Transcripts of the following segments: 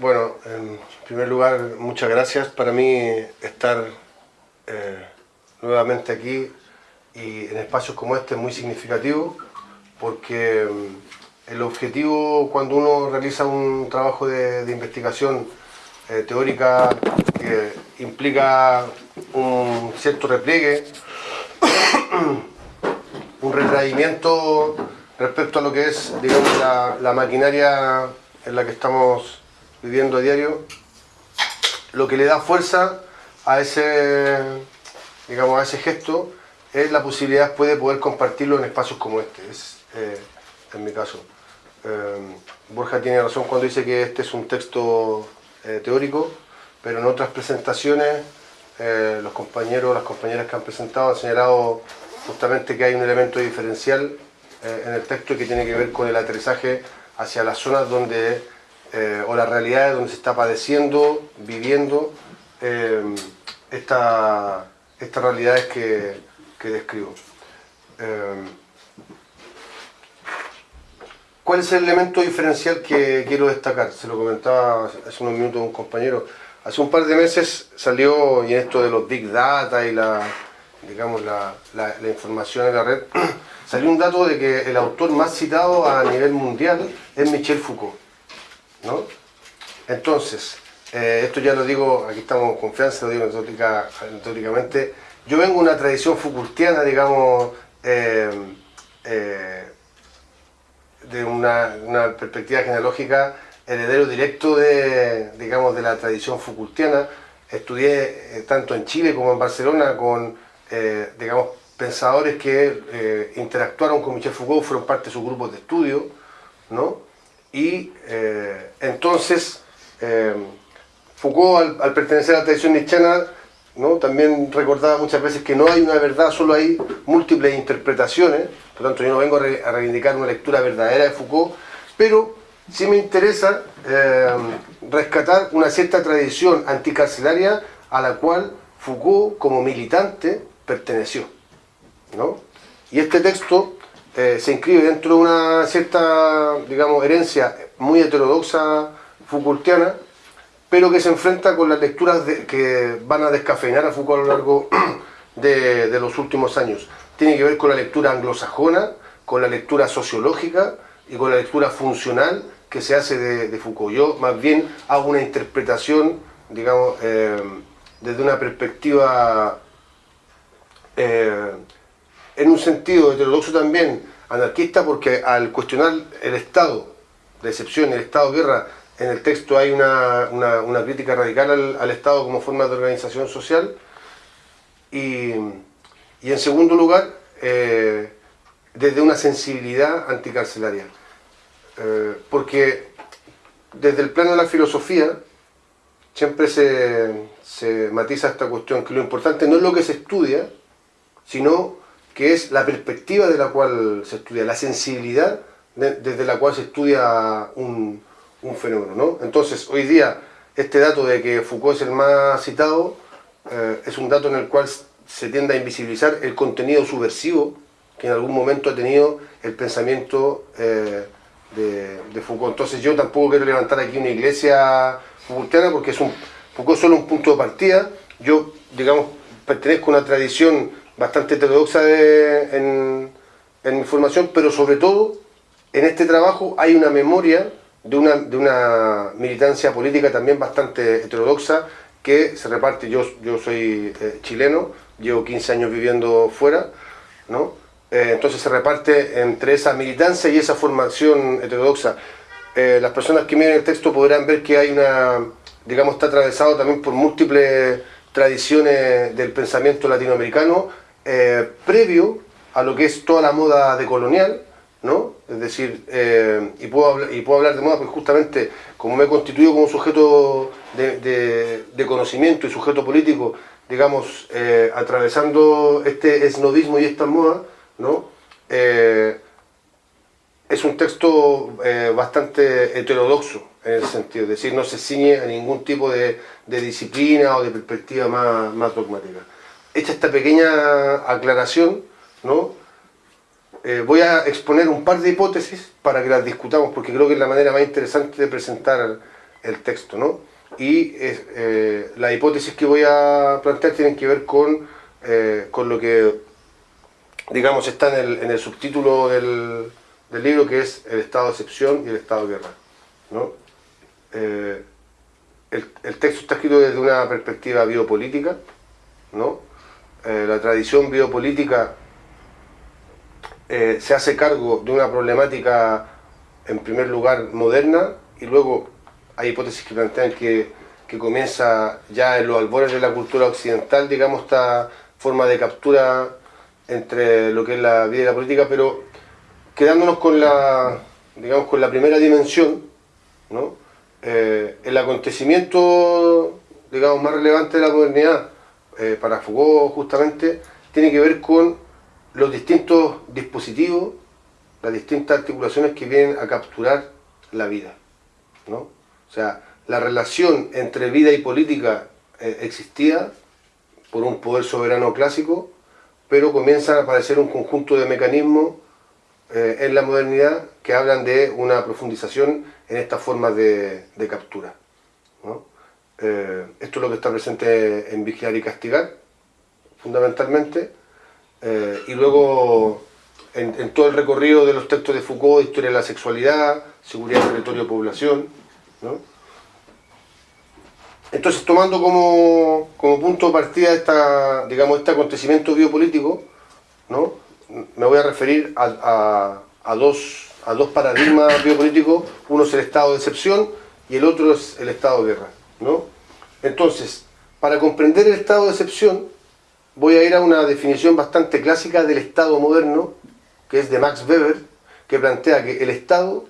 Bueno, en primer lugar, muchas gracias. Para mí estar eh, nuevamente aquí y en espacios como este es muy significativo porque mm, el objetivo cuando uno realiza un trabajo de, investigación eh, teórica que implica un cierto repliegue, un retraimiento respecto a lo que es digamos, la, la maquinaria en la que estamos viviendo a diario, lo que le da fuerza a ese, digamos, a ese gesto es la posibilidad después de poder compartirlo en espacios como este, es eh, en mi caso. Eh, Borja tiene razón cuando dice que este es un texto eh, teórico, pero en otras presentaciones los compañeros, las compañeras que han presentado han señalado justamente que hay un elemento diferencial en el texto que tiene que ver con el aterrizaje hacia las zonas donde eh, o las realidades donde se está padeciendo, viviendo eh, estas realidades que, describo. Eh, ¿Cuál es el elemento diferencial que quiero destacar? Se lo comentaba hace unos minutos un compañero. Hace un par de meses salió, y en esto de los big data y la, digamos, la, la información en la red, salió un dato de que el autor más citado a nivel mundial es Michel Foucault. ¿No? Entonces, eh, esto ya lo digo, aquí estamos en confianza, lo digo anecdóticamente, yo vengo de una tradición Foucaultiana, digamos, eh, eh, de una, perspectiva genealógica, heredero directo de, digamos, de la tradición Foucaultiana, estudié tanto en Chile como en Barcelona con, digamos, pensadores que interactuaron con Michel Foucault, fueron parte de sus grupos de estudio, ¿no? Y eh, entonces, eh, Foucault, al, pertenecer a la tradición nichana, ¿no? también recordaba muchas veces que no hay una verdad, solo hay múltiples interpretaciones, por lo tanto yo no vengo a, reivindicar una lectura verdadera de Foucault, pero sí me interesa eh, rescatar una cierta tradición anticarcelaria a la cual Foucault como militante perteneció. ¿no? Y este texto eh, se inscribe dentro de una cierta, digamos, herencia muy heterodoxa Foucaultiana, pero que se enfrenta con las lecturas que van a descafeinar a Foucault a lo largo de, los últimos años. Tiene que ver con la lectura anglosajona, con la lectura sociológica y con la lectura funcional que se hace de, Foucault. Yo más bien hago una interpretación, digamos, eh, desde una perspectiva eh, en un sentido heterodoxo también anarquista porque al cuestionar el estado de excepción, el estado de guerra, en el texto hay una, crítica radical al, Estado como forma de organización social. Y, en segundo lugar eh, desde una sensibilidad anticarcelaria. Eh, porque desde el plano de la filosofía siempre se, se matiza esta cuestión que lo importante no es lo que se estudia sino que es la perspectiva de la cual se estudia, la sensibilidad desde la cual se estudia un, fenómeno. ¿no? Entonces, hoy día, este dato de que Foucault es el más citado, eh, es un dato en el cual se tiende a invisibilizar el contenido subversivo que en algún momento ha tenido el pensamiento eh, de, Foucault. Entonces yo tampoco quiero levantar aquí una iglesia Foucaultiana porque es un, Foucault es solo un punto de partida. Yo, digamos, pertenezco a una tradición bastante heterodoxa en, en mi formación, pero sobre todo en este trabajo hay una memoria de una, de una militancia política también bastante heterodoxa que se reparte, yo, yo soy eh, chileno, llevo 15 años viviendo fuera, ¿no? Eh, entonces se reparte entre esa militancia y esa formación heterodoxa. Eh, las personas que miren el texto podrán ver que hay una, digamos, está atravesado también por múltiples tradiciones del pensamiento latinoamericano, eh, previo a lo que es toda la moda decolonial, ¿no? Es decir, eh, y, puedo y puedo hablar de moda porque justamente como me he constituido como sujeto de, conocimiento y sujeto político, digamos, eh, atravesando este esnovismo y esta moda, ¿no? es un texto bastante heterodoxo en ese sentido, es decir, no se ciñe a ningún tipo de, disciplina o de perspectiva más, más dogmática hecha esta pequeña aclaración, ¿no? Eh, voy a exponer un par de hipótesis para que las discutamos, porque creo que es la manera más interesante de presentar el texto, ¿no? Y eh, las hipótesis que voy a plantear tienen que ver con, eh, con lo que, digamos, está en el, en el subtítulo del, del, libro, que es el estado de excepción y el estado de guerra, ¿no? El, el, texto está escrito desde una perspectiva biopolítica, ¿no? La tradición biopolítica se hace cargo de una problemática, en primer lugar, moderna, y luego hay hipótesis que plantean que, que comienza ya en los albores de la cultura occidental, digamos, esta forma de captura entre lo que es la vida y la política, pero quedándonos con la, digamos, con la primera dimensión, ¿no? Eh, el acontecimiento, digamos, más relevante de la modernidad, eh, para Foucault justamente, tiene que ver con los distintos dispositivos, las distintas articulaciones que vienen a capturar la vida, ¿no? O sea, la relación entre vida y política eh, existía por un poder soberano clásico, pero comienzan a aparecer un conjunto de mecanismos eh, en la modernidad que hablan de una profundización en estas formas de, captura. Eh, esto es lo que está presente en Vigilar y Castigar, fundamentalmente, y luego en, todo el recorrido de los textos de Foucault, Historia de la Sexualidad, Seguridad, Territorio, Población, entonces, tomando como, punto de partida esta, digamos, este acontecimiento biopolítico, ¿no? me voy a referir a, dos, a dos paradigmas biopolíticos, uno es el estado de excepción y el otro es el estado de guerra. ¿No? Entonces, para comprender el estado de excepción, voy a ir a una definición bastante clásica del estado moderno, que es de Max Weber, que plantea que el estado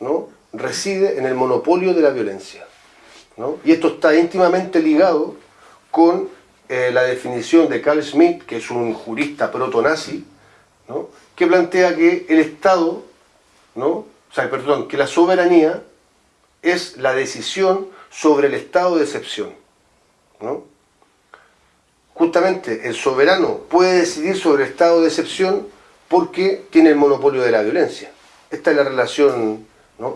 ¿no? reside en el monopolio de la violencia. Y esto está íntimamente ligado con eh, la definición de Carl Schmitt, que es un jurista proto-nazi, que plantea que el Estado, ¿no? o sea, perdón, que la soberanía es la decisión sobre el estado de excepción. Justamente el soberano puede decidir sobre el estado de excepción porque tiene el monopolio de la violencia. Esta es la relación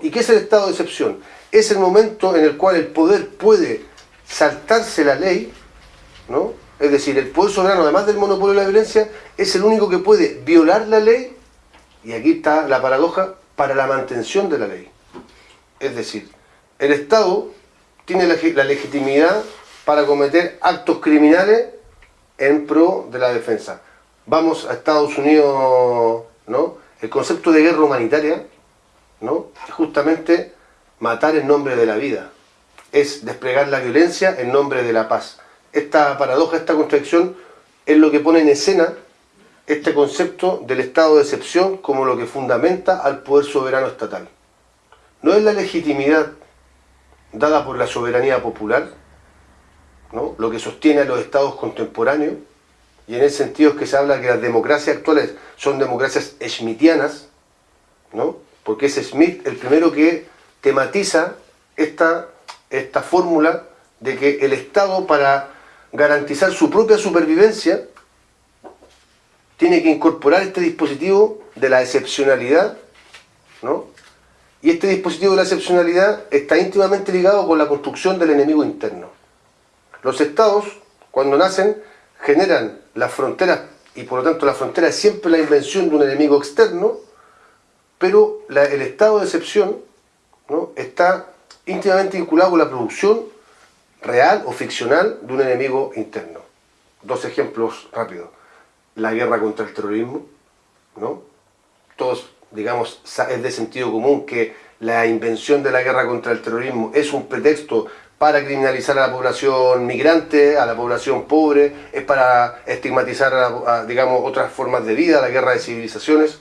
¿Y qué es el estado de excepción? Es el momento en el cual el poder puede saltarse la ley, ¿no? es decir, el poder soberano, además del monopolio de la violencia, es el único que puede violar la ley, y aquí está la paradoja, para la mantención de la ley. Es decir, el Estado tiene la, legitimidad para cometer actos criminales en pro de la defensa. Vamos a Estados Unidos, ¿no? El concepto de guerra humanitaria ¿no? Justamente matar en nombre de la vida. Es desplegar la violencia en nombre de la paz. Esta paradoja, esta contradicción, es lo que pone en escena este concepto del estado de excepción como lo que fundamenta al poder soberano estatal. No es la legitimidad dada por la soberanía popular, ¿no? lo que sostiene a los estados contemporáneos, y en ese sentido es que se habla que las democracias actuales son democracias schmittianas, ¿no? porque es Smith el primero que tematiza esta, esta fórmula de que el Estado para garantizar su propia supervivencia tiene que incorporar este dispositivo de la excepcionalidad, ¿no? Y este dispositivo de la excepcionalidad está íntimamente ligado con la construcción del enemigo interno. Los estados, cuando nacen, generan las fronteras, y por lo tanto la frontera es siempre la invención de un enemigo externo, pero el estado de excepción ¿no? está íntimamente vinculado con la producción real o ficcional de un enemigo interno. Dos ejemplos rápidos. La guerra contra el terrorismo, ¿no? Todos, digamos, es de sentido común que la invención de la guerra contra el terrorismo es un pretexto para criminalizar a la población migrante, a la población pobre, es para estigmatizar, a, digamos, otras formas de vida, la guerra de civilizaciones,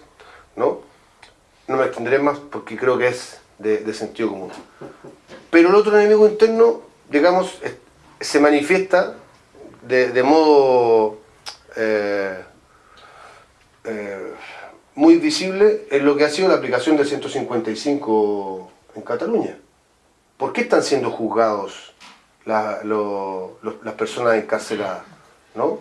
¿no? no me extenderé más porque creo que es de, sentido común. Pero el otro enemigo interno, digamos, se manifiesta de, modo eh, eh, muy visible en lo que ha sido la aplicación del 155 en Cataluña. ¿Por qué están siendo juzgados las personas encarceladas? ¿no?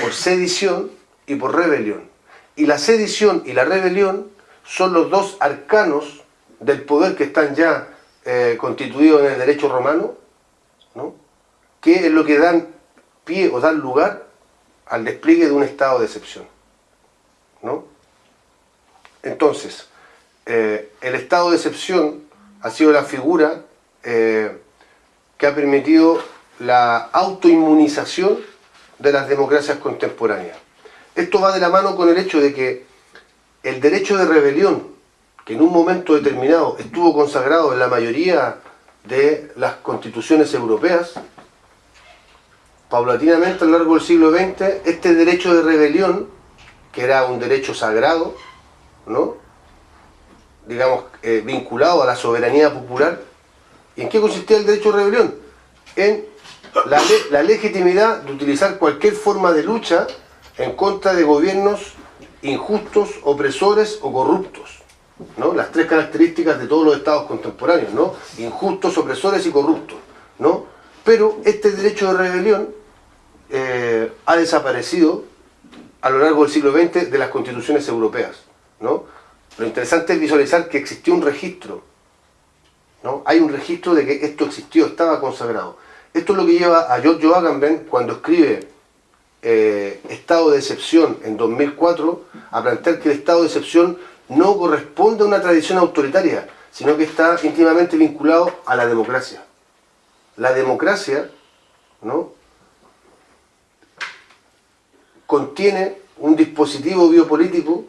Por sedición y por rebelión. Y la sedición y la rebelión son los dos arcanos del poder que están ya, eh, constituido en el derecho romano, ¿no? que es lo que dan pie o dan lugar al despliegue de un estado de excepción. ¿no? Entonces, eh, el estado de excepción ha sido la figura eh, que ha permitido la autoinmunización de las democracias contemporáneas. Esto va de la mano con el hecho de que el derecho de rebelión, que en un momento determinado estuvo consagrado en la mayoría de las constituciones europeas, paulatinamente a lo largo del siglo XX, este derecho de rebelión, que era un derecho sagrado, ¿no? digamos, eh, vinculado a la soberanía popular, ¿y en qué consistía el derecho de rebelión? En la, legitimidad de utilizar cualquier forma de lucha en contra de gobiernos injustos, opresores o corruptos. ¿no? Las tres características de todos los estados contemporáneos, ¿no? Injustos, opresores y corruptos, ¿no? Pero este derecho de rebelión eh, ha desaparecido a lo largo del siglo XX de las constituciones europeas, ¿no? Lo interesante es visualizar que existió un registro, ¿no? Hay un registro de que esto existió, estaba consagrado. Esto es lo que lleva a Giorgio Agamben cuando escribe eh, Estado de Excepción en 2004 a plantear que el Estado de Excepción no corresponde a una tradición autoritaria, sino que está íntimamente vinculado a la democracia. La democracia ¿no? contiene un dispositivo biopolítico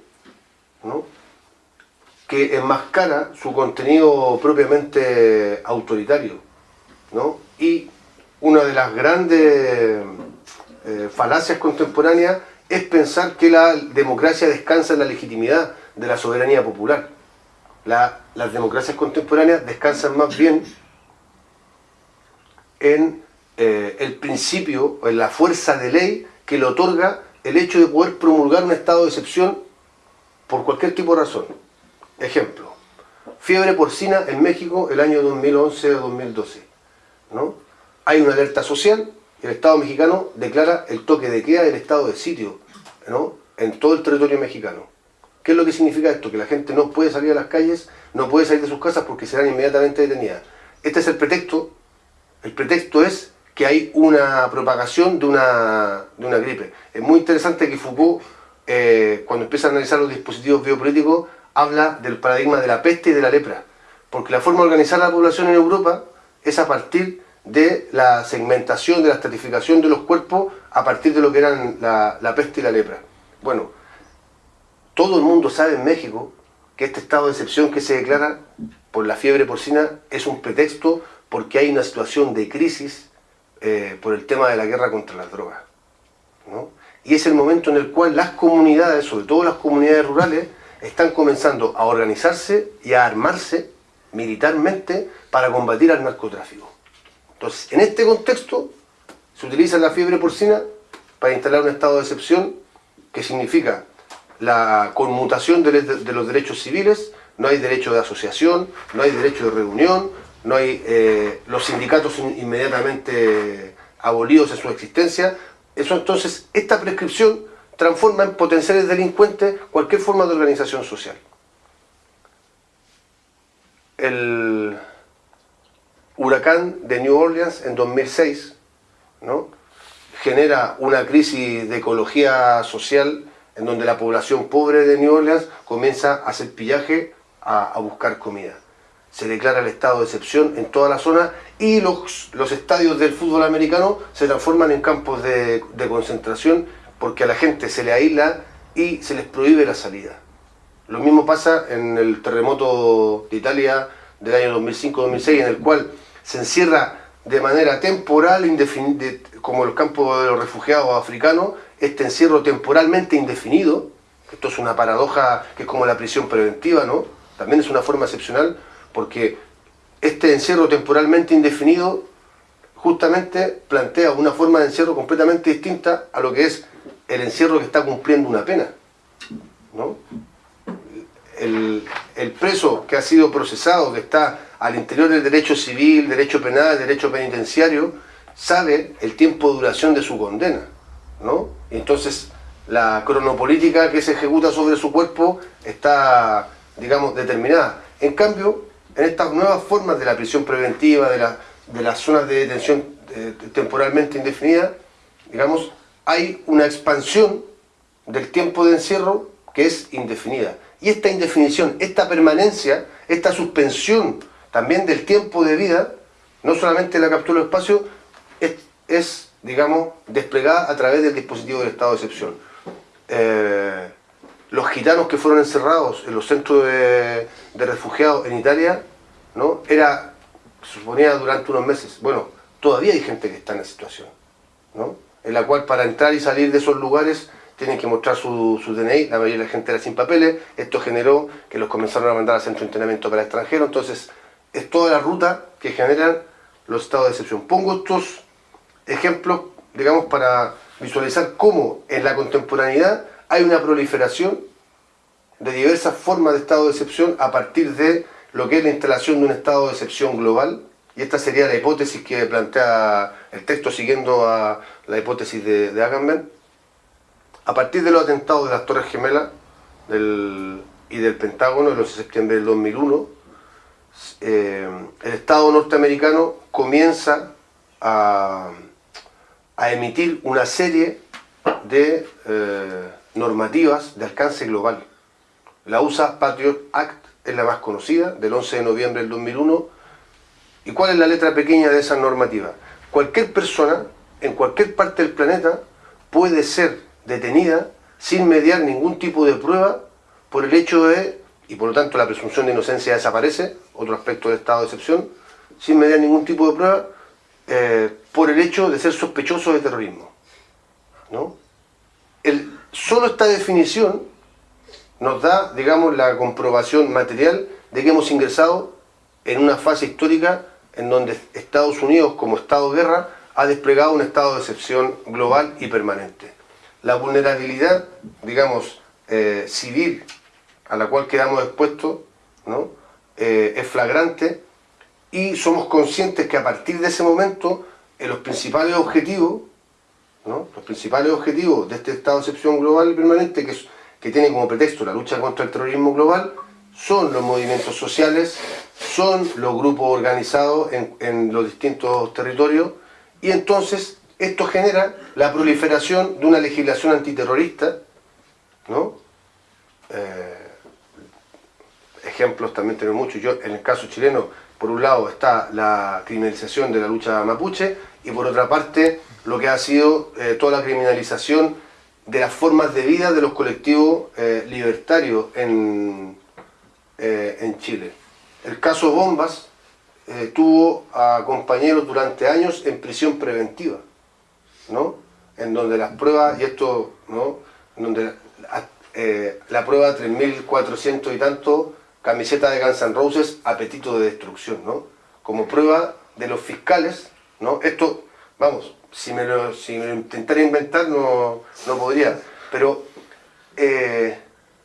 ¿no? que enmascara su contenido propiamente autoritario. ¿no? Y una de las grandes eh, falacias contemporáneas es pensar que la democracia descansa en la legitimidad de la soberanía popular. las democracias contemporáneas descansan más bien en eh, el principio, en la fuerza de ley que le otorga el hecho de poder promulgar un estado de excepción por cualquier tipo de razón. Ejemplo, fiebre porcina en México el año 2011-2012. ¿no? Hay una alerta social el Estado mexicano declara el toque de queda del estado de sitio ¿no? en todo el territorio mexicano. ¿Qué es lo que significa esto? Que la gente no puede salir a las calles, no puede salir de sus casas porque serán inmediatamente detenidas. Este es el pretexto. El pretexto es que hay una propagación de una, de una gripe. Es muy interesante que Foucault, eh, cuando empieza a analizar los dispositivos biopolíticos, habla del paradigma de la peste y de la lepra. Porque la forma de organizar la población en Europa es a partir de la segmentación, de la estratificación de los cuerpos a partir de lo que eran la, peste y la lepra. Bueno, todo el mundo sabe en México que este estado de excepción que se declara por la fiebre porcina es un pretexto porque hay una situación de crisis eh, por el tema de la guerra contra las drogas. Y es el momento en el cual las comunidades, sobre todo las comunidades rurales, están comenzando a organizarse y a armarse militarmente para combatir al narcotráfico. Entonces, en este contexto, se utiliza la fiebre porcina para instalar un estado de excepción que significa la conmutación de, los derechos civiles, no hay derecho de asociación, no hay derecho de reunión, no hay eh, los sindicatos inmediatamente abolidos en su existencia. Eso entonces, esta prescripción transforma en potenciales delincuentes cualquier forma de organización social. El huracán de New Orleans en 2006 ¿no? genera una crisis de ecología social en donde la población pobre de New Orleans comienza a hacer pillaje a, buscar comida. Se declara el estado de excepción en toda la zona y los, los estadios del fútbol americano se transforman en campos de, de concentración porque a la gente se le aísla y se les prohíbe la salida. Lo mismo pasa en el terremoto de Italia del año 2005-2006, en el cual se encierra de manera temporal, como el campo de los refugiados africanos, este encierro temporalmente indefinido, esto es una paradoja que es como la prisión preventiva, ¿no? También es una forma excepcional, porque este encierro temporalmente indefinido justamente plantea una forma de encierro completamente distinta a lo que es el encierro que está cumpliendo una pena. ¿no? El, preso que ha sido procesado, que está al interior del derecho civil, derecho penal, derecho penitenciario, sabe el tiempo de duración de su condena. ¿no? Entonces, la cronopolítica que se ejecuta sobre su cuerpo está, digamos, determinada. En cambio, en estas nuevas formas de la prisión preventiva, de, la, de las zonas de detención eh, temporalmente indefinida, digamos, hay una expansión del tiempo de encierro que es indefinida. Y esta indefinición, esta permanencia, esta suspensión también del tiempo de vida, no solamente la captura del espacio, es, digamos, desplegada a través del dispositivo del estado de excepción. Eh, los gitanos que fueron encerrados en los centros de, refugiados en Italia, ¿no? Era, suponía durante unos meses, bueno, todavía hay gente que está en esa situación, ¿no? En la cual para entrar y salir de esos lugares tienen que mostrar su, DNI, la mayoría de la gente era sin papeles, esto generó que los comenzaron a mandar al centro de entrenamiento para extranjeros, entonces es toda la ruta que generan los estados de excepción. Pongo estos ejemplos, digamos, para visualizar cómo en la contemporaneidad hay una proliferación de diversas formas de estado de excepción a partir de lo que es la instalación de un estado de excepción global, y esta sería la hipótesis que plantea el texto siguiendo a la hipótesis de, de Agamben. A partir de los atentados de las Torres Gemelas y del Pentágono el 11 de septiembre del 2001, eh, el Estado norteamericano comienza a, emitir una serie de eh, normativas de alcance global. La USA Patriot Act es la más conocida, del 11 de noviembre del 2001. ¿Y cuál es la letra pequeña de esa normativa? Cualquier persona, en cualquier parte del planeta, puede ser detenida sin mediar ningún tipo de prueba por el hecho de, y por lo tanto la presunción de inocencia desaparece, otro aspecto del estado de excepción, sin mediar ningún tipo de prueba, eh, por el hecho de ser sospechoso de terrorismo. ¿no? Solo esta definición nos da, digamos, la comprobación material de que hemos ingresado en una fase histórica en donde Estados Unidos, como Estado de guerra, ha desplegado un estado de excepción global y permanente. La vulnerabilidad, digamos, eh, civil a la cual quedamos expuestos, ¿no? Eh, es flagrante y somos conscientes que a partir de ese momento en los principales objetivos los principales objetivos de este estado de excepción global y permanente, que, tiene como pretexto la lucha contra el terrorismo global, son los movimientos sociales, son los grupos organizados en, los distintos territorios, y entonces esto genera la proliferación de una legislación antiterrorista, ¿no? Eh, ejemplos también tenemos muchos, yo en el caso chileno, por un lado está la criminalización de la lucha mapuche, y por otra parte lo que ha sido eh, toda la criminalización de las formas de vida de los colectivos eh, libertarios en, eh, en Chile. El caso Bombas tuvo a compañeros durante años en prisión preventiva, ¿no? en donde las pruebas, y esto, ¿no? En donde la prueba 3.400 y tanto, camiseta de Guns N' Roses, apetito de destrucción, ¿no? como prueba de los fiscales, ¿no? esto, vamos, si me lo, intentara inventar no, podría. Pero eh,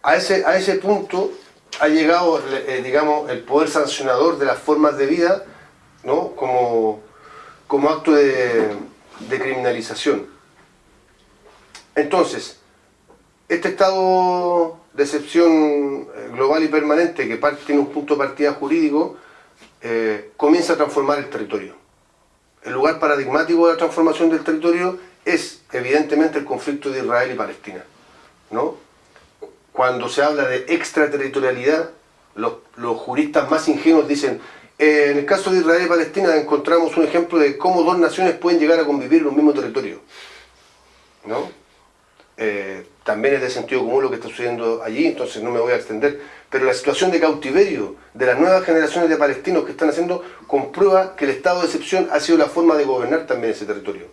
a, ese, a ese punto ha llegado, eh, digamos, el poder sancionador de las formas de vida ¿no? como, como acto de, criminalización. Entonces, este estado de excepción eh, global y permanente que tiene un punto de partida jurídico, comienza a transformar el territorio el lugar paradigmático de la transformación del territorio es evidentemente el conflicto de Israel y Palestina. ¿no? Cuando se habla de extraterritorialidad, los, juristas más ingenuos dicen eh, en el caso de Israel y Palestina encontramos un ejemplo de cómo dos naciones pueden llegar a convivir en un mismo territorio. ¿no? Eh, también es de sentido común lo que está sucediendo allí, entonces no me voy a extender, pero la situación de cautiverio de las nuevas generaciones de palestinos que están haciendo comprueba que el estado de excepción ha sido la forma de gobernar también ese territorio.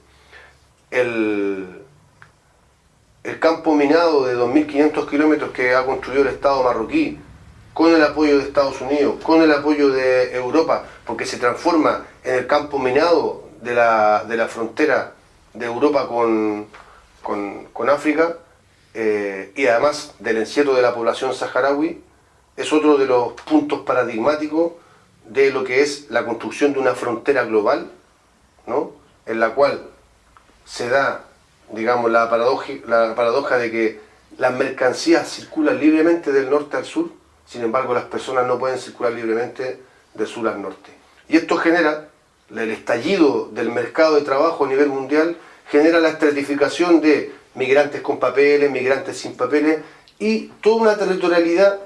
El, el campo minado de 2.500 kilómetros que ha construido el Estado marroquí, con el apoyo de Estados Unidos, con el apoyo de Europa, porque se transforma en el campo minado de la, de la frontera de Europa con, con África, eh, y además del encierro de la población saharaui, es otro de los puntos paradigmáticos de lo que es la construcción de una frontera global, ¿no? en la cual se da, digamos, la paradoja, la paradoja de que las mercancías circulan libremente del norte al sur, sin embargo las personas no pueden circular libremente de sur al norte. Y esto genera el estallido del mercado de trabajo a nivel mundial, genera la estratificación de migrantes con papeles, migrantes sin papeles y toda una territorialidad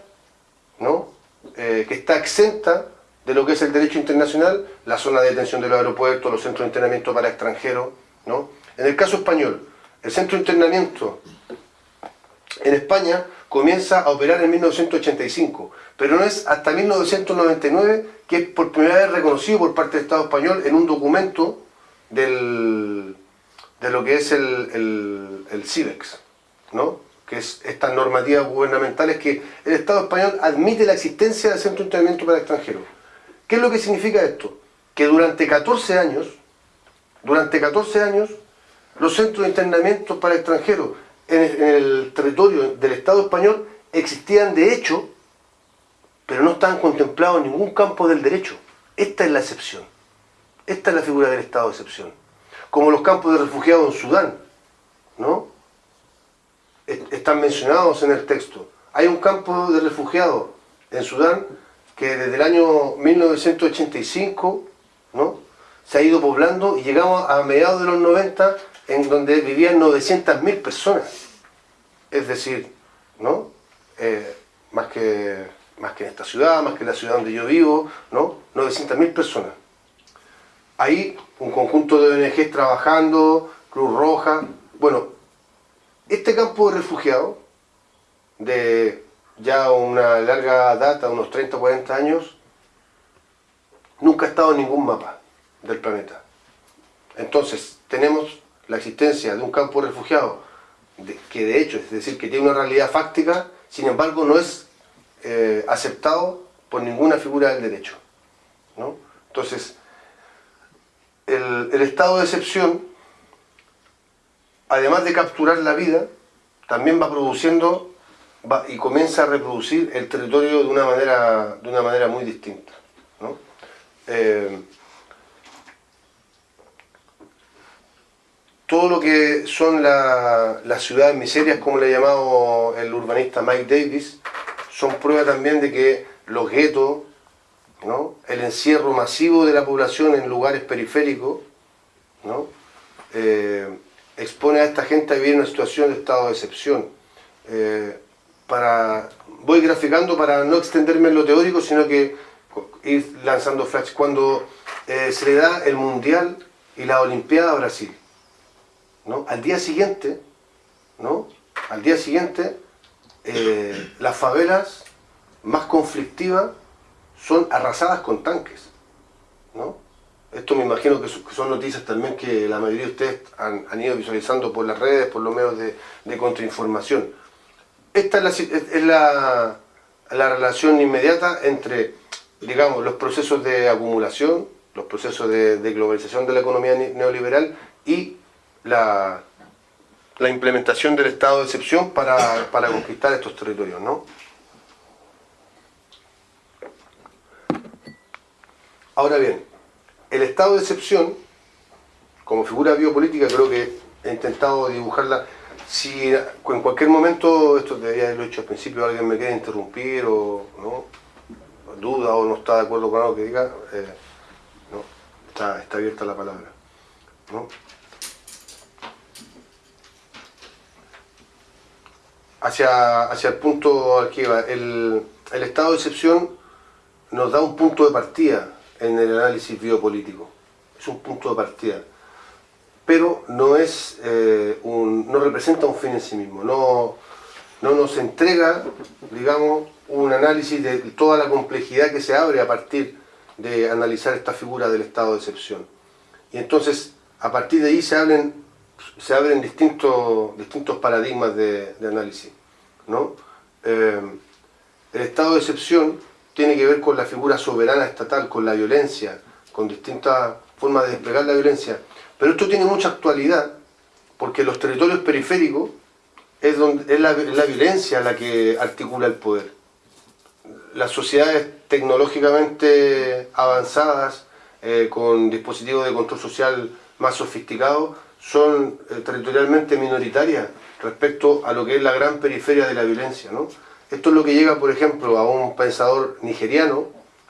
¿no? Eh, que está exenta de lo que es el derecho internacional, la zona de detención de los aeropuertos, los centros de internamiento para extranjeros. ¿no? En el caso español, el centro de internamiento en España comienza a operar en 1985, pero no es hasta 1999 que es por primera vez reconocido por parte del Estado español en un documento del, de lo que es el, el, ¿no? Que es estas normativas gubernamentales que el Estado español admite la existencia del centro de internamiento para extranjeros. ¿Qué es lo que significa esto? Que durante 14 años, durante 14 años, los centros de internamiento para extranjeros en el, territorio del Estado español existían de hecho, pero no estaban contemplados en ningún campo del derecho. Esta es la excepción. Esta es la figura del Estado de excepción. Como los campos de refugiados en Sudán, ¿no? Están mencionados en el texto. Hay un campo de refugiados en Sudán que desde el año 1985, ¿no? Se ha ido poblando y llegamos a mediados de los 90 en donde vivían 900.000 personas. Es decir, ¿no? Eh, más, que, más que en esta ciudad, más que en la ciudad donde yo vivo, ¿no? 900.000 personas. Ahí un conjunto de ONGs trabajando, Cruz Roja. Bueno, este campo de refugiados, de ya una larga data, unos 30 o 40 años, nunca ha estado en ningún mapa del planeta. Entonces, tenemos la existencia de un campo de refugiados, que de hecho, es decir, que tiene una realidad fáctica, sin embargo no es eh, aceptado por ninguna figura del derecho. Entonces, el, estado de excepción, además de capturar la vida, también va produciendo y comienza a reproducir el territorio de una manera, de una manera muy distinta. Eh, todo lo que son las ciudades miserias, como le ha llamado el urbanista Mike Davis, son prueba también de que los guetos, el encierro masivo de la población en lugares periféricos, eh, expone a esta gente a vivir en una situación de estado de excepción. Eh, para, voy graficando para no extenderme en lo teórico, sino que ir lanzando flash. Cuando eh, se le da el Mundial y la Olimpiada a Brasil, al día siguiente, ¿no? Al día siguiente, eh, las favelas más conflictivas son arrasadas con tanques, ¿no? Esto me imagino que son noticias también que la mayoría de ustedes han, ido visualizando por las redes, por los medios de, contrainformación. Esta es, la, relación inmediata entre, digamos, los procesos de acumulación, los procesos de, de globalización de la economía neoliberal y la, implementación del estado de excepción para, conquistar estos territorios, ¿no? Ahora bien, el estado de excepción, como figura biopolítica, creo que he intentado dibujarla. Si en cualquier momento, esto debería haberlo hecho al principio, alguien me quiere interrumpir o ¿no? duda o no está de acuerdo con algo que diga, eh, no, está, abierta la palabra. ¿no? hacia, hacia el punto al que iba. El, estado de excepción nos da un punto de partida en el análisis biopolítico. Es un punto de partida. Pero no, es, eh, un, no representa un fin en sí mismo. No, no nos entrega, digamos, un análisis de toda la complejidad que se abre a partir de analizar esta figura del estado de excepción. Y entonces, a partir de ahí se abren se abren distintos, distintos paradigmas de, análisis. ¿no? Eh, el estado de excepción tiene que ver con la figura soberana estatal, con la violencia, con distintas formas de desplegar la violencia. Pero esto tiene mucha actualidad, porque los territorios periféricos es, donde, es la, violencia la que articula el poder. Las sociedades tecnológicamente avanzadas, eh, con dispositivos de control social más sofisticados, son eh, territorialmente minoritarias respecto a lo que es la gran periferia de la violencia. ¿no? Esto es lo que llega, por ejemplo, a un pensador nigeriano,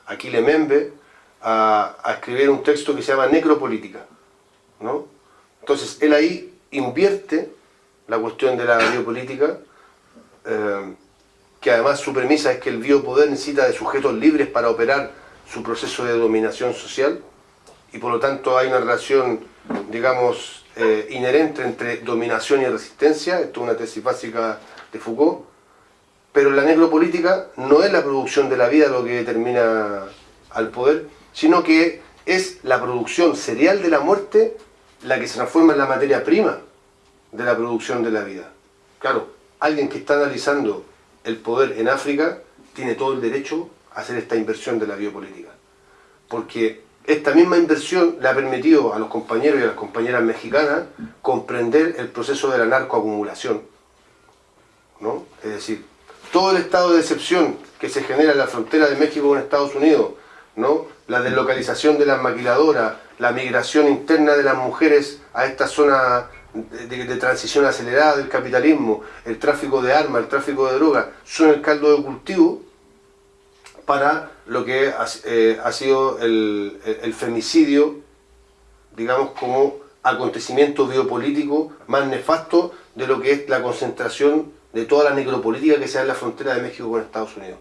Aquile Membe a, escribir un texto que se llama Necropolítica. ¿no? Entonces, él ahí invierte la cuestión de la biopolítica, eh, que además su premisa es que el biopoder necesita de sujetos libres para operar su proceso de dominación social, y por lo tanto hay una relación, digamos, eh, inherente entre dominación y resistencia, esto es una tesis básica de Foucault, pero la necropolítica no es la producción de la vida lo que determina al poder, sino que es la producción serial de la muerte la que se transforma en la materia prima de la producción de la vida. Claro, alguien que está analizando el poder en África tiene todo el derecho a hacer esta inversión de la biopolítica. Porque esta misma inversión le ha permitido a los compañeros y a las compañeras mexicanas comprender el proceso de la narcoacumulación. ¿no? Es decir, todo el estado de excepción que se genera en la frontera de México con Estados Unidos, ¿no? la deslocalización de las maquiladoras, la migración interna de las mujeres a esta zona de, transición acelerada del capitalismo, el tráfico de armas, el tráfico de drogas, son el caldo de cultivo para lo que ha, eh, sido el, el femicidio, digamos, como acontecimiento biopolítico más nefasto de lo que es la concentración de toda la necropolítica que se da en la frontera de México con Estados Unidos.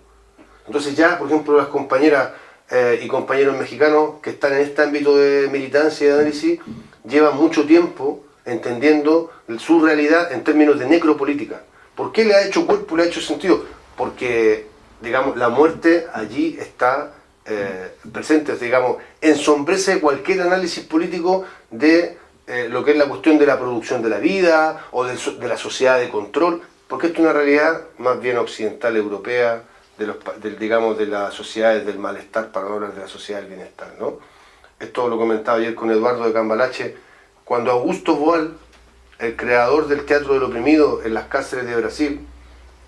Entonces ya, por ejemplo, las compañeras eh, y compañeros mexicanos que están en este ámbito de militancia y de análisis llevan mucho tiempo entendiendo su realidad en términos de necropolítica. ¿Por qué le ha hecho cuerpo, le ha hecho sentido? Porque, digamos, la muerte allí está eh, presente, digamos, ensombrece cualquier análisis político de eh, lo que es la cuestión de la producción de la vida o de, de la sociedad de control, porque esto es una realidad más bien occidental, europea, de los, digamos, de las sociedades del malestar, para no hablar de la sociedad del bienestar. ¿no? Esto lo comentaba ayer con Eduardo de Cambalache, cuando Augusto Boal, el creador del teatro del oprimido en las cárceles de Brasil,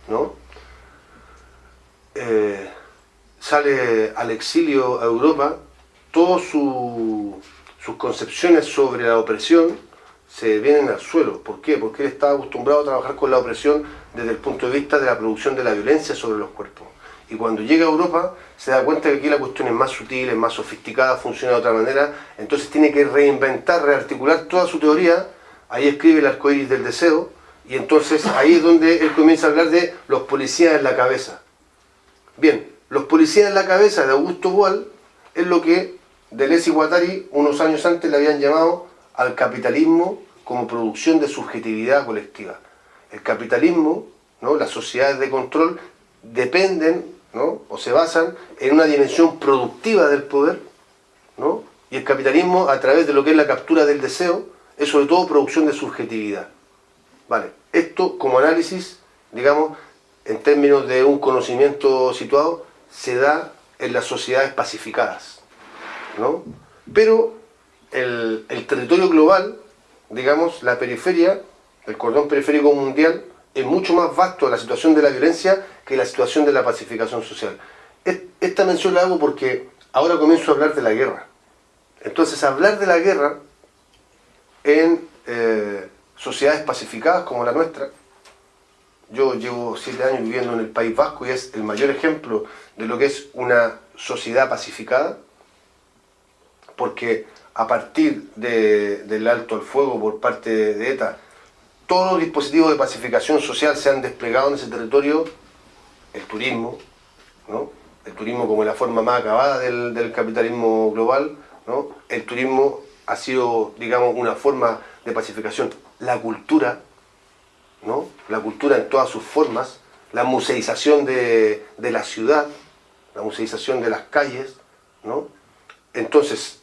¿no? Eh, sale al exilio a Europa, todas sus concepciones sobre la opresión se vienen al suelo. ¿Por qué? Porque él estaba acostumbrado a trabajar con la opresión desde el punto de vista de la producción de la violencia sobre los cuerpos. Y cuando llega a Europa se da cuenta que aquí la cuestión es más sutil, es más sofisticada, funciona de otra manera, entonces tiene que reinventar, rearticular toda su teoría, ahí escribe el arcoíris del deseo, y entonces ahí es donde él comienza a hablar de los policías en la cabeza. Bien, los policías en la cabeza de Augusto Boal es lo que Deleuze y Guattari unos años antes le habían llamado al capitalismo como producción de subjetividad colectiva. El capitalismo, ¿no? las sociedades de control, dependen ¿no? o se basan en una dimensión productiva del poder, ¿no? y el capitalismo a través de lo que es la captura del deseo, es sobre todo producción de subjetividad. Vale, esto como análisis, digamos, en términos de un conocimiento situado, se da en las sociedades pacificadas. ¿no? Pero el, territorio global, digamos, la periferia, el cordón periférico mundial, es mucho más vasto la situación de la violencia que la situación de la pacificación social. Esta mención la hago porque ahora comienzo a hablar de la guerra. Entonces, hablar de la guerra en eh, sociedades pacificadas como la nuestra, yo llevo siete años viviendo en el País Vasco y es el mayor ejemplo de lo que es una sociedad pacificada, porque a partir del alto al fuego por parte de ETA, todos los dispositivos de pacificación social se han desplegado en ese territorio, el turismo, ¿no? el turismo como la forma más acabada del, capitalismo global, ¿no? el turismo ha sido, digamos, una forma de pacificación, la cultura, ¿no? la cultura en todas sus formas, la museización de, de la ciudad, la museización de las calles, ¿no? Entonces,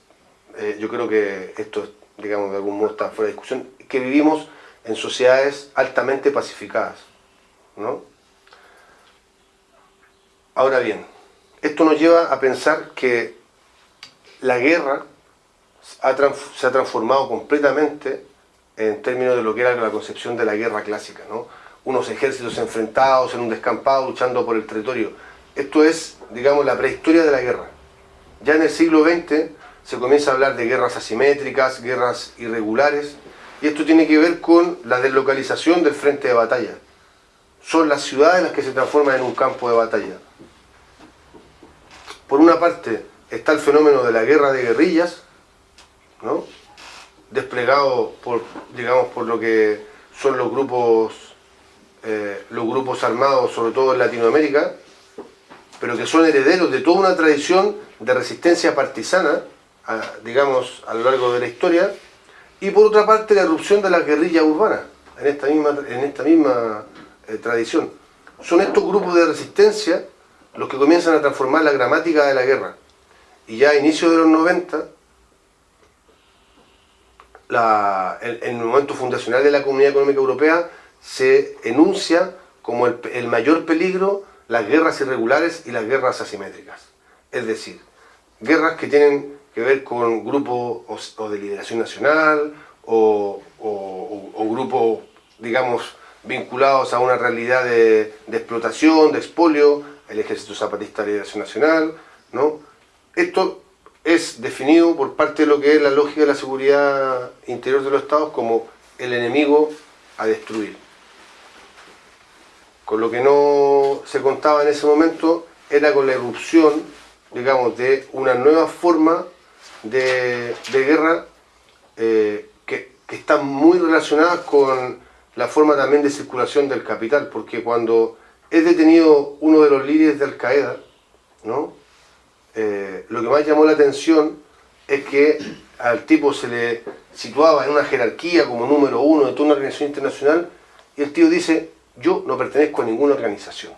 eh, yo creo que esto, digamos, de algún modo está fuera de discusión, que vivimos en sociedades altamente pacificadas. ¿no? Ahora bien, esto nos lleva a pensar que la guerra se ha transformado completamente en términos de lo que era la concepción de la guerra clásica, ¿no? unos ejércitos enfrentados en un descampado luchando por el territorio. Esto es, digamos, la prehistoria de la guerra. Ya en el siglo XX se comienza a hablar de guerras asimétricas, guerras irregulares, y esto tiene que ver con la deslocalización del frente de batalla. Son las ciudades las que se transforman en un campo de batalla. por una parte está el fenómeno de la guerra de guerrillas, ¿no? desplegado por, digamos, por lo que son los grupos, eh, los grupos armados, sobre todo en Latinoamérica, pero que son herederos de toda una tradición de resistencia partisana, digamos, a lo largo de la historia, y por otra parte la erupción de las guerrillas urbanas, en esta misma, en esta misma eh, tradición. Son estos grupos de resistencia los que comienzan a transformar la gramática de la guerra. Y ya a inicios de los 90, en el momento fundacional de la Comunidad Económica Europea, se enuncia como el, mayor peligro las guerras irregulares y las guerras asimétricas. Es decir, guerras que tienen que ver con grupos o, de liberación nacional o, grupos, digamos, vinculados a una realidad de, explotación, de expolio, el Ejército Zapatista de Liberación Nacional, ¿no? Esto es definido por parte de lo que es la lógica de la seguridad interior de los estados como el enemigo a destruir. Con lo que no se contaba en ese momento era con la erupción, digamos, de una nueva forma de, guerra eh, que, que está muy relacionada con la forma también de circulación del capital, porque cuando es detenido uno de los líderes de Al-Qaeda, ¿no? Eh, lo que más llamó la atención es que al tipo se le situaba en una jerarquía como número uno de toda una organización internacional y el tío dice, yo no pertenezco a ninguna organización.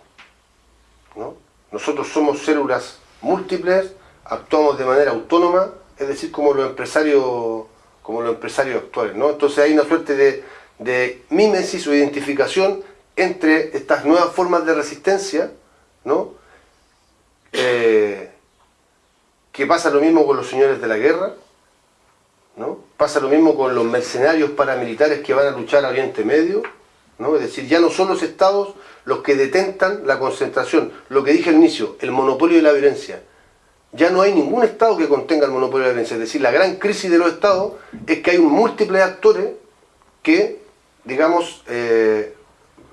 Nosotros somos células múltiples, actuamos de manera autónoma, es decir, como los empresarios, como los empresarios actuales. ¿no? Entonces hay una suerte de, de mímesis o identificación entre estas nuevas formas de resistencia, ¿no? Eh, que pasa lo mismo con los señores de la guerra, ¿no? pasa lo mismo con los mercenarios paramilitares que van a luchar a Oriente Medio, ¿no? es decir, ya no son los estados los que detentan la concentración, lo que dije al inicio, el monopolio de la violencia. Ya no hay ningún estado que contenga el monopolio de la violencia, es decir, la gran crisis de los estados es que hay múltiples actores que, digamos, eh,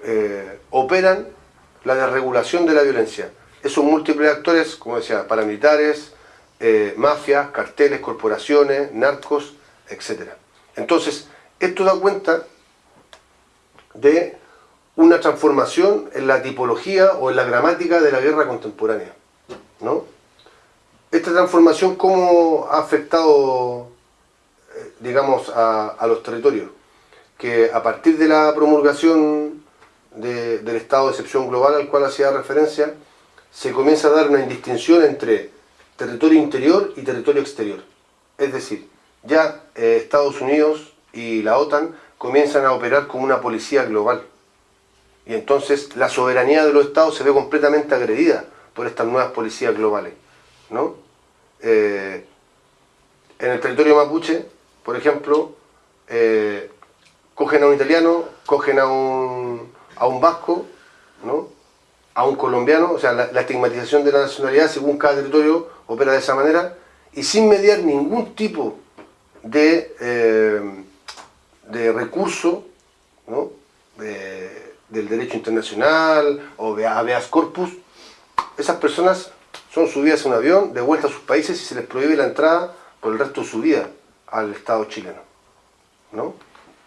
eh, operan la desregulación de la violencia. Esos múltiples actores, como decía, paramilitares, eh, mafias, carteles, corporaciones, narcos, etc. Entonces, esto da cuenta de una transformación en la tipología o en la gramática de la guerra contemporánea. ¿no? Esta transformación, ¿cómo ha afectado, eh, digamos, a, los territorios? Que a partir de la promulgación del estado de excepción global al cual hacía referencia, se comienza a dar una indistinción entre territorio interior y territorio exterior. Es decir, ya eh, Estados Unidos y la OTAN comienzan a operar como una policía global. Y entonces la soberanía de los estados se ve completamente agredida por estas nuevas policías globales. ¿no? Eh, en el territorio mapuche, por ejemplo, eh, cogen a un italiano, cogen a un, a un vasco, ¿no? a un colombiano, o sea, la, estigmatización de la nacionalidad según cada territorio opera de esa manera, y sin mediar ningún tipo de, eh, de recurso del derecho internacional o de habeas corpus, esas personas son subidas a un avión, de vuelta a sus países y se les prohíbe la entrada por el resto de su vida al Estado chileno. ¿no?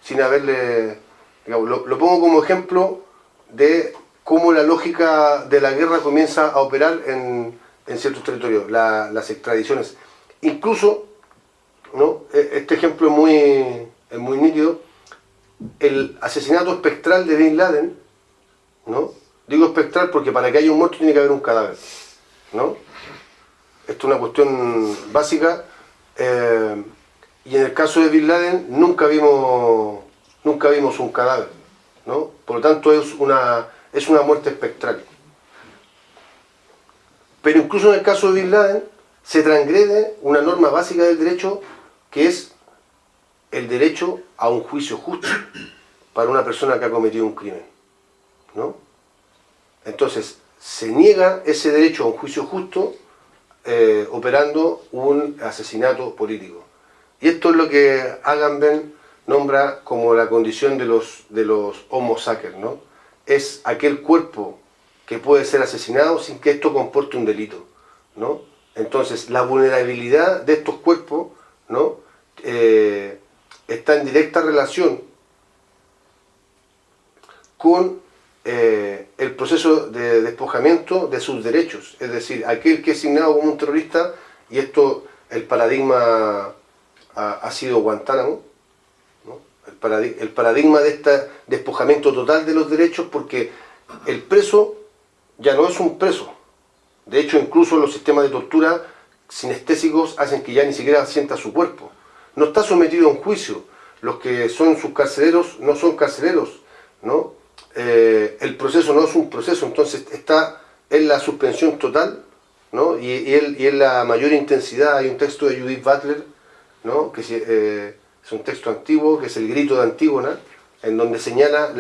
Sin haberle... lo pongo como ejemplo de cómo la lógica de la guerra comienza a operar en, ciertos territorios, las extradiciones. Incluso, ¿no? E, este ejemplo es muy, muy nítido, el asesinato espectral de Bin Laden, ¿no? digo espectral porque para que haya un muerto tiene que haber un cadáver. ¿No? Esto es una cuestión básica. Eh, y en el caso de Bin Laden nunca vimos, nunca vimos un cadáver. ¿no? Por lo tanto es una es una muerte espectral. Pero incluso en el caso de Bin Laden se transgrede una norma básica del derecho que es el derecho a un juicio justo para una persona que ha cometido un crimen. ¿no? Entonces, se niega ese derecho a un juicio justo eh, operando un asesinato político. Y esto es lo que Agamben nombra como la condición de los, de los homo sacer, ¿no? es aquel cuerpo que puede ser asesinado sin que esto comporte un delito, ¿no? Entonces, la vulnerabilidad de estos cuerpos ¿no? Eh, está en directa relación con eh, el proceso de despojamiento de sus derechos. Es decir, aquel que es asignado como un terrorista, y esto, el paradigma ha, sido Guantánamo, el, paradigma de este despojamiento total de los derechos, porque el preso ya no es un preso. De hecho, incluso los sistemas de tortura sinestésicos hacen que ya ni siquiera sienta su cuerpo. No está sometido a un juicio. Los que son sus carceleros no son carceleros, ¿no? Eh, el proceso no es un proceso, entonces está en la suspensión total, ¿no? y, en la mayor intensidad. Hay un texto de Judith Butler, ¿no? que eh, es un texto antiguo, que es el grito de Antígona, en donde señala,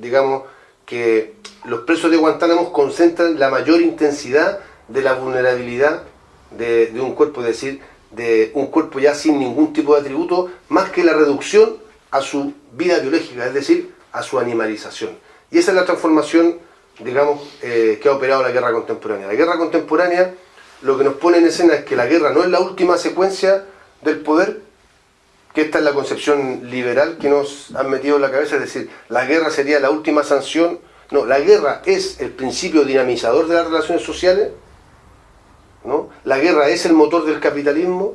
digamos, que los presos de Guantánamo concentran la mayor intensidad de la vulnerabilidad de un cuerpo, es decir, de un cuerpo ya sin ningún tipo de atributo, más que la reducción a su vida biológica, es decir, a su animalización. Y esa es la transformación, digamos, eh, que ha operado la guerra contemporánea. La guerra contemporánea lo que nos pone en escena es que la guerra no es la última secuencia del poder, que esta es la concepción liberal que nos han metido en la cabeza, es decir, la guerra sería la última sanción. No, la guerra es el principio dinamizador de las relaciones sociales, ¿no? La guerra es el motor del capitalismo,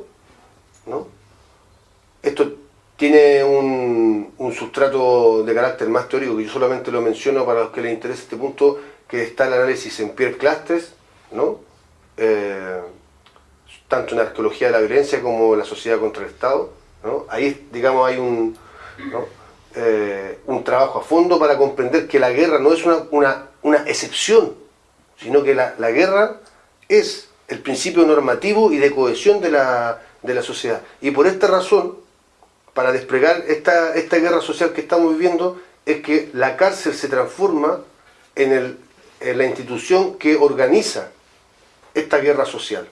¿no? Esto tiene un, sustrato de carácter más teórico, que yo solamente lo menciono para los que les interese este punto, que está el análisis en Pierre Clastres, ¿no? Eh, tanto en arqueología de la violencia como en la sociedad contra el Estado. ¿no? Ahí, digamos, hay un, eh, un trabajo a fondo para comprender que la guerra no es una, una, excepción, sino que la, la, guerra es el principio normativo y de cohesión de la, de la sociedad. Y por esta razón, para desplegar esta, esta guerra social que estamos viviendo es que la cárcel se transforma en, el, en la institución que organiza esta guerra social.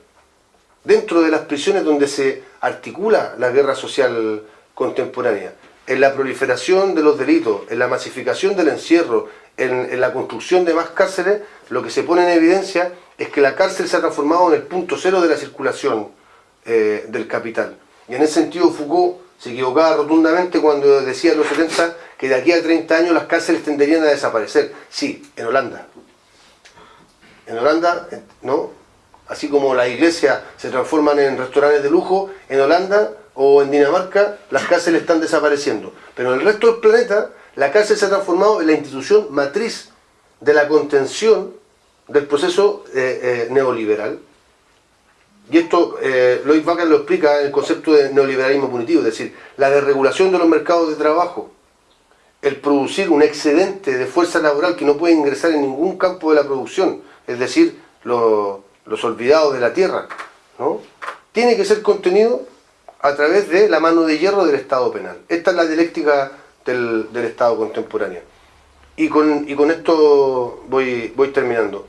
Dentro de las prisiones donde se articula la guerra social contemporánea, en la proliferación de los delitos, en la masificación del encierro, en, la construcción de más cárceles, lo que se pone en evidencia es que la cárcel se ha transformado en el punto cero de la circulación eh, del capital. Y en ese sentido Foucault se equivocaba rotundamente cuando decía en los 70 que de aquí a 30 años las cárceles tenderían a desaparecer. Sí, en Holanda. En Holanda, ¿no? Así como las iglesias se transforman en restaurantes de lujo, en Holanda o en Dinamarca las cárceles están desapareciendo. Pero en el resto del planeta, la cárcel se ha transformado en la institución matriz de la contención del proceso eh, eh, neoliberal. Y esto eh, Lloyd Wagner lo explica en el concepto de neoliberalismo punitivo, es decir, la desregulación de los mercados de trabajo, el producir un excedente de fuerza laboral que no puede ingresar en ningún campo de la producción, es decir, los, olvidados de la tierra, ¿no? tiene que ser contenido a través de la mano de hierro del Estado penal. Esta es la dialéctica del, Estado contemporáneo. Y con, y con esto voy, voy terminando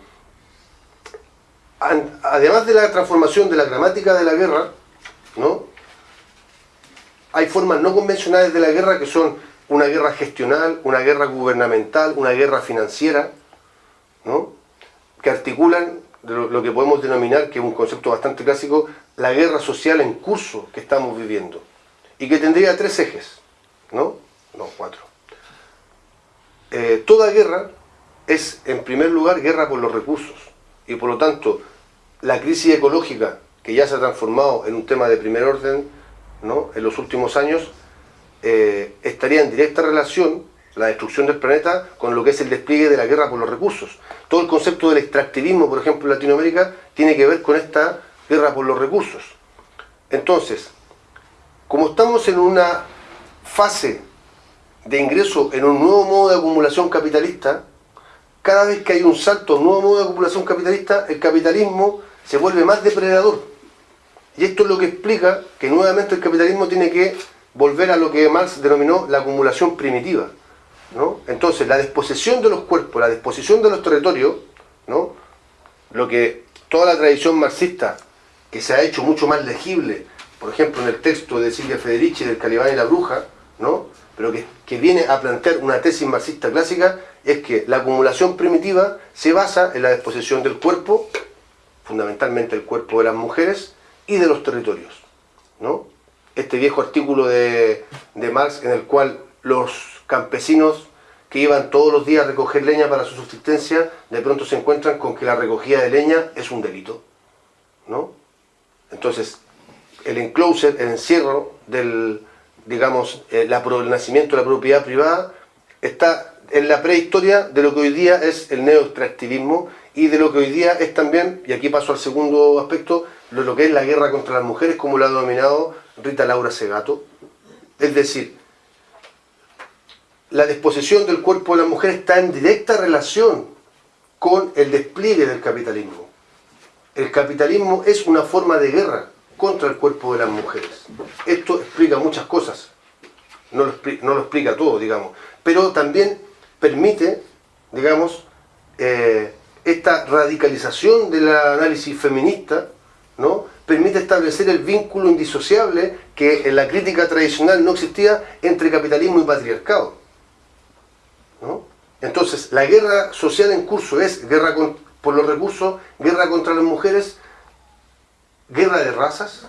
además de la transformación de la gramática de la guerra, ¿no? hay formas no convencionales de la guerra que son una guerra gestional, una guerra gubernamental, una guerra financiera, ¿no? que articulan lo que podemos denominar, que es un concepto bastante clásico, la guerra social en curso que estamos viviendo. Y que tendría tres ejes, ¿no? No, cuatro. Eh, toda guerra es, en primer lugar, guerra por los recursos. Y por lo tanto, la crisis ecológica, que ya se ha transformado en un tema de primer orden ¿no? en los últimos años, eh, estaría en directa relación la destrucción del planeta con lo que es el despliegue de la guerra por los recursos. Todo el concepto del extractivismo, por ejemplo, en Latinoamérica, tiene que ver con esta guerra por los recursos. Entonces, como estamos en una fase de ingreso en un nuevo modo de acumulación capitalista, cada vez que hay un salto a un nuevo modo de acumulación capitalista, el capitalismo se vuelve más depredador. Y esto es lo que explica que nuevamente el capitalismo tiene que volver a lo que Marx denominó la acumulación primitiva. ¿no? Entonces, la disposición de los cuerpos, la disposición de los territorios, ¿no? lo que toda la tradición marxista, que se ha hecho mucho más legible, por ejemplo en el texto de Silvia Federici del Calibán y la Bruja, ¿no? pero que, que viene a plantear una tesis marxista clásica, es que la acumulación primitiva se basa en la disposición del cuerpo fundamentalmente el cuerpo de las mujeres y de los territorios. ¿no? Este viejo artículo de, Marx en el cual los campesinos que iban todos los días a recoger leña para su subsistencia, de pronto se encuentran con que la recogida de leña es un delito. ¿no? Entonces, el enclosure, el encierro del, digamos, eh, el nacimiento de la propiedad privada está en la prehistoria de lo que hoy día es el neoextractivismo y de lo que hoy día es también, y aquí paso al segundo aspecto, lo, que es la guerra contra las mujeres, como lo ha denominado Rita Laura Segato. Es decir, la disposición del cuerpo de la mujer está en directa relación con el despliegue del capitalismo. El capitalismo es una forma de guerra contra el cuerpo de las mujeres. Esto explica muchas cosas, no lo, no lo explica todo, digamos, pero también permite, digamos, eh, esta radicalización del análisis feminista, ¿no? permite establecer el vínculo indisociable que en la crítica tradicional no existía entre capitalismo y patriarcado. ¿no? Entonces, la guerra social en curso es guerra por los recursos, guerra contra las mujeres, guerra de razas,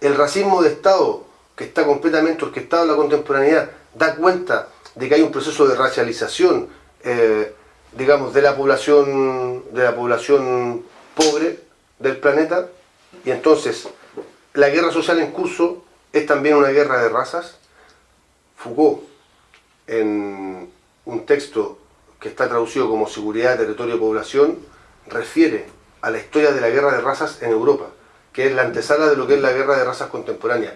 el racismo de Estado, que está completamente orquestado en la contemporaneidad, da cuenta de que hay un proceso de racialización, eh, digamos, de la población, de la población pobre del planeta, y entonces la guerra social en curso es también una guerra de razas. Foucault, en un texto que está traducido como Seguridad, Territorio y Población, refiere a la historia de la guerra de razas en Europa que es la antesala de lo que es la guerra de razas contemporánea.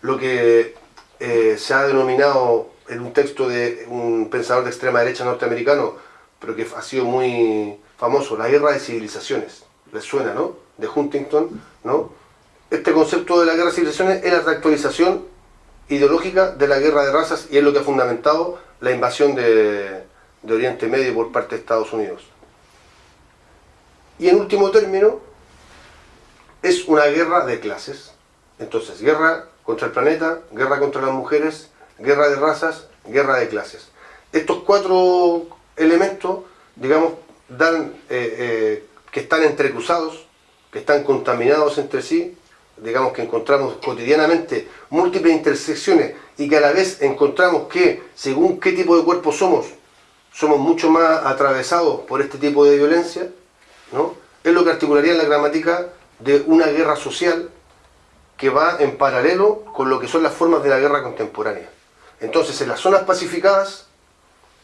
Lo que eh, se ha denominado en un texto de un pensador de extrema derecha norteamericano, pero que ha sido muy famoso, la guerra de civilizaciones. ¿Les suena, no? De Huntington, ¿no? Este concepto de la guerra de civilizaciones es la reactualización ideológica de la guerra de razas y es lo que ha fundamentado la invasión de, de Oriente Medio por parte de Estados Unidos. Y en último término, es una guerra de clases. Entonces, guerra contra el planeta, guerra contra las mujeres, guerra de razas, guerra de clases. Estos cuatro elementos, digamos, eh, eh, que están entrecruzados, que están contaminados entre sí, digamos que encontramos cotidianamente múltiples intersecciones y que a la vez encontramos que, según qué tipo de cuerpo somos, somos mucho más atravesados por este tipo de violencia, ¿no? es lo que articularía la gramática de una guerra social que va en paralelo con lo que son las formas de la guerra contemporánea. Entonces, en las zonas pacificadas,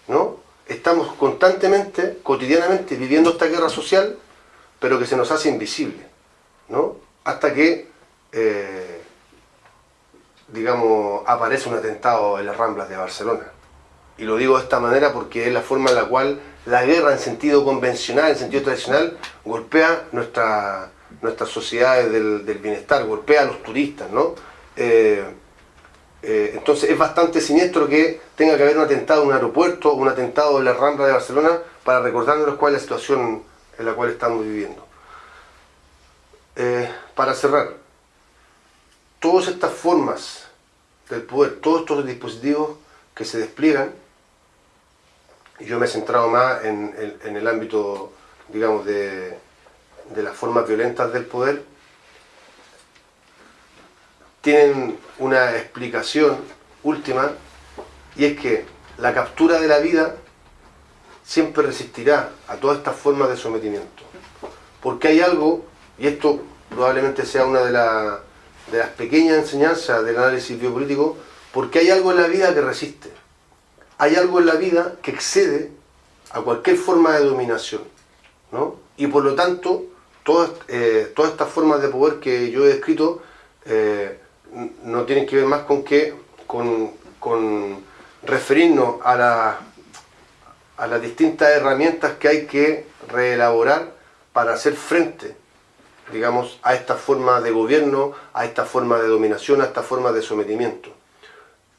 ¿no? Estamos constantemente, cotidianamente, viviendo esta guerra social, pero que se nos hace invisible, ¿no? hasta que, eh, digamos, aparece un atentado en las Ramblas de Barcelona. Y lo digo de esta manera porque es la forma en la cual la guerra en sentido convencional, en sentido tradicional, golpea nuestra, nuestras sociedades del, bienestar, golpea a los turistas, ¿no? Eh, eh, entonces es bastante siniestro que tenga que haber un atentado en un aeropuerto, un atentado en la Rambla de Barcelona, para recordarnos cuál es la situación en la cual estamos viviendo. Eh, para cerrar, todas estas formas del poder, todos estos dispositivos que se despliegan, yo me he centrado más en el ámbito, digamos, de las formas violentas del poder tienen una explicación última y es que la captura de la vida siempre resistirá a todas estas formas de sometimiento. Porque hay algo, y esto probablemente sea una de, de las pequeñas enseñanzas del análisis biopolítico, porque hay algo en la vida que resiste. Hay algo en la vida que excede a cualquier forma de dominación. ¿no? Y por lo tanto, eh, todas, estas formas de poder que yo he descrito eh, no tienen que ver más con que con, referirnos a, a las distintas herramientas que hay que reelaborar para hacer frente digamos, a esta forma de gobierno, a esta forma de dominación, a esta forma de sometimiento.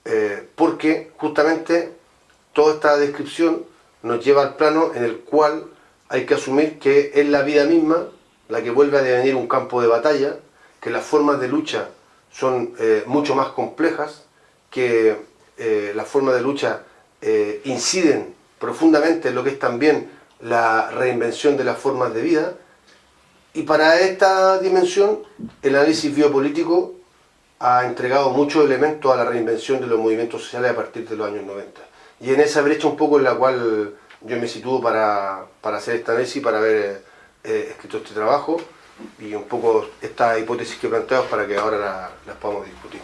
Eh, porque justamente toda esta descripción nos lleva al plano en el cual hay que asumir que es la vida misma la que vuelve a devenir un campo de batalla, que las formas de lucha son eh, mucho más complejas, que eh, las formas de lucha eh, inciden profundamente en lo que es también la reinvención de las formas de vida, Y para esta dimensión, el análisis biopolítico ha entregado muchos elementos a la reinvención de los movimientos sociales a partir de los años 90. Y en esa brecha un poco en la cual yo me sitúo para, hacer esta análisis, para haber eh, escrito este trabajo y un poco estas hipótesis que planteamos para que ahora las podamos discutir.